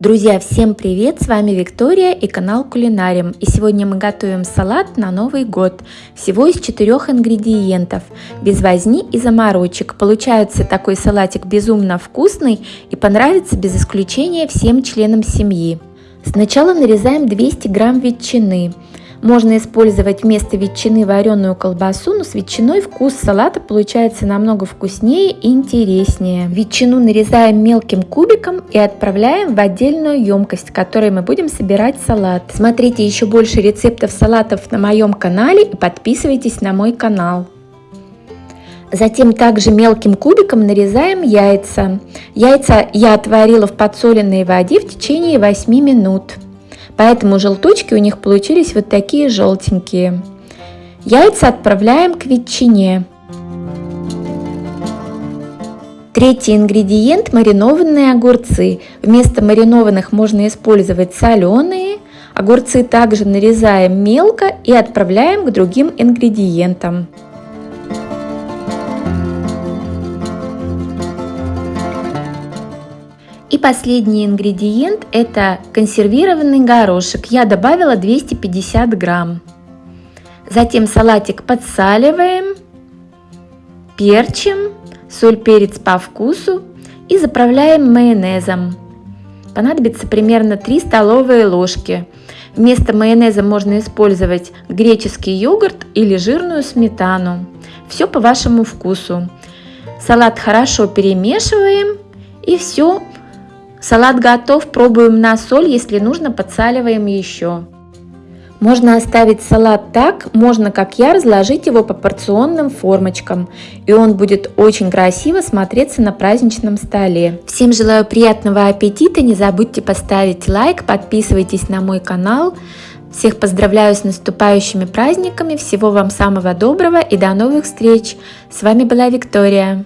Друзья, всем привет! С вами Виктория и канал Кулинариум. И сегодня мы готовим салат на Новый год. Всего из четырех ингредиентов. Без возни и заморочек. Получается такой салатик безумно вкусный и понравится без исключения всем членам семьи. Сначала нарезаем 200 грамм ветчины. Можно использовать вместо ветчины вареную колбасу, но с ветчиной вкус салата получается намного вкуснее и интереснее. Ветчину нарезаем мелким кубиком и отправляем в отдельную емкость, в которой мы будем собирать салат. Смотрите еще больше рецептов салатов на моем канале и подписывайтесь на мой канал. Затем также мелким кубиком нарезаем яйца. Яйца я отварила в подсоленной воде в течение 8 минут. Поэтому желточки у них получились вот такие желтенькие. Яйца отправляем к ветчине. Третий ингредиент – маринованные огурцы. Вместо маринованных можно использовать соленые. Огурцы также нарезаем мелко и отправляем к другим ингредиентам. И последний ингредиент это консервированный горошек. Я добавила 250 грамм. Затем салатик подсаливаем, перчим, соль, перец по вкусу и заправляем майонезом. Понадобится примерно 3 столовые ложки. Вместо майонеза можно использовать греческий йогурт или жирную сметану. Все по вашему вкусу. Салат хорошо перемешиваем и все Салат готов, пробуем на соль, если нужно подсаливаем еще. Можно оставить салат так, можно, как я, разложить его по порционным формочкам, и он будет очень красиво смотреться на праздничном столе. Всем желаю приятного аппетита, не забудьте поставить лайк, подписывайтесь на мой канал. Всех поздравляю с наступающими праздниками, всего вам самого доброго и до новых встреч! С вами была Виктория.